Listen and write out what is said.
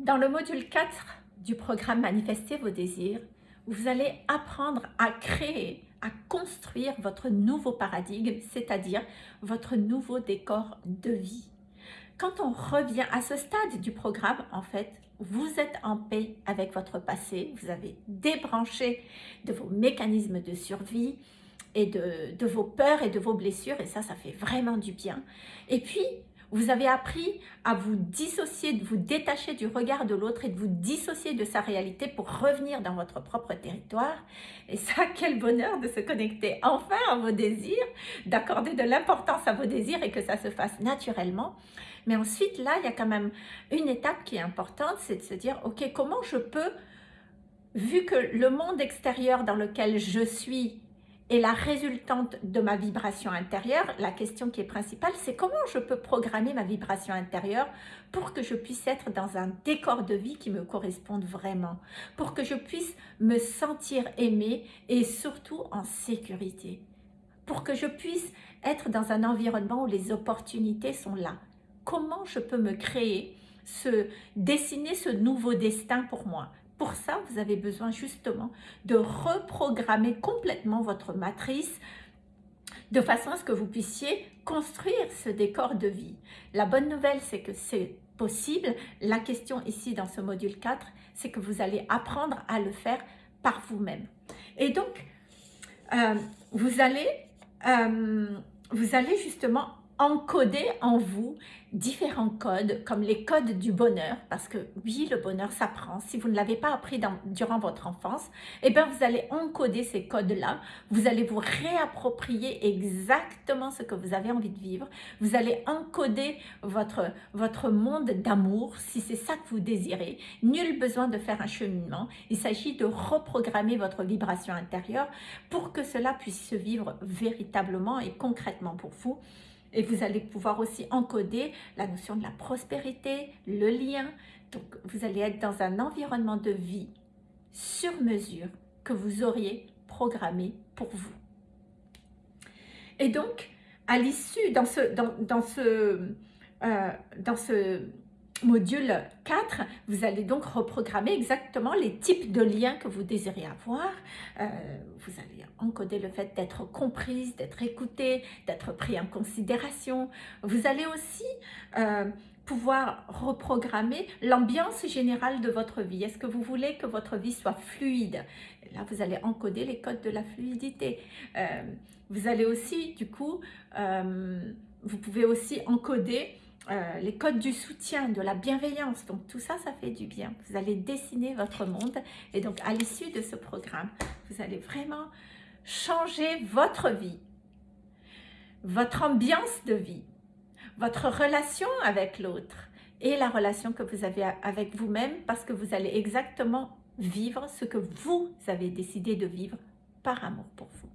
Dans le module 4 du programme Manifester vos désirs, vous allez apprendre à créer, à construire votre nouveau paradigme, c'est-à-dire votre nouveau décor de vie. Quand on revient à ce stade du programme, en fait, vous êtes en paix avec votre passé, vous avez débranché de vos mécanismes de survie et de, de vos peurs et de vos blessures, et ça, ça fait vraiment du bien. Et puis, vous avez appris à vous dissocier, de vous détacher du regard de l'autre et de vous dissocier de sa réalité pour revenir dans votre propre territoire. Et ça, quel bonheur de se connecter enfin à vos désirs, d'accorder de l'importance à vos désirs et que ça se fasse naturellement. Mais ensuite, là, il y a quand même une étape qui est importante, c'est de se dire, ok, comment je peux, vu que le monde extérieur dans lequel je suis et la résultante de ma vibration intérieure, la question qui est principale, c'est comment je peux programmer ma vibration intérieure pour que je puisse être dans un décor de vie qui me corresponde vraiment, pour que je puisse me sentir aimée et surtout en sécurité, pour que je puisse être dans un environnement où les opportunités sont là. Comment je peux me créer, ce, dessiner ce nouveau destin pour moi pour ça, vous avez besoin justement de reprogrammer complètement votre matrice de façon à ce que vous puissiez construire ce décor de vie. La bonne nouvelle, c'est que c'est possible. La question ici dans ce module 4, c'est que vous allez apprendre à le faire par vous-même. Et donc, euh, vous, allez, euh, vous allez justement encoder en vous différents codes, comme les codes du bonheur, parce que oui, le bonheur s'apprend. Si vous ne l'avez pas appris durant votre enfance, eh bien, vous allez encoder ces codes-là. Vous allez vous réapproprier exactement ce que vous avez envie de vivre. Vous allez encoder votre, votre monde d'amour, si c'est ça que vous désirez. Nul besoin de faire un cheminement. Il s'agit de reprogrammer votre vibration intérieure pour que cela puisse se vivre véritablement et concrètement pour vous. Et vous allez pouvoir aussi encoder la notion de la prospérité, le lien. Donc, vous allez être dans un environnement de vie sur mesure que vous auriez programmé pour vous. Et donc, à l'issue, dans ce, dans, ce, euh, dans ce module 4, vous allez donc reprogrammer exactement les types de liens que vous désirez avoir. Euh, vous allez encoder le fait d'être comprise, d'être écoutée, d'être pris en considération. Vous allez aussi euh, pouvoir reprogrammer l'ambiance générale de votre vie. Est-ce que vous voulez que votre vie soit fluide? Là, vous allez encoder les codes de la fluidité. Euh, vous allez aussi, du coup, vous pouvez aussi encoder euh, les codes du soutien, de la bienveillance. Donc tout ça, ça fait du bien. Vous allez dessiner votre monde et donc à l'issue de ce programme, vous allez vraiment changer votre vie, votre ambiance de vie, votre relation avec l'autre et la relation que vous avez avec vous-même parce que vous allez exactement vivre ce que vous avez décidé de vivre par amour pour vous.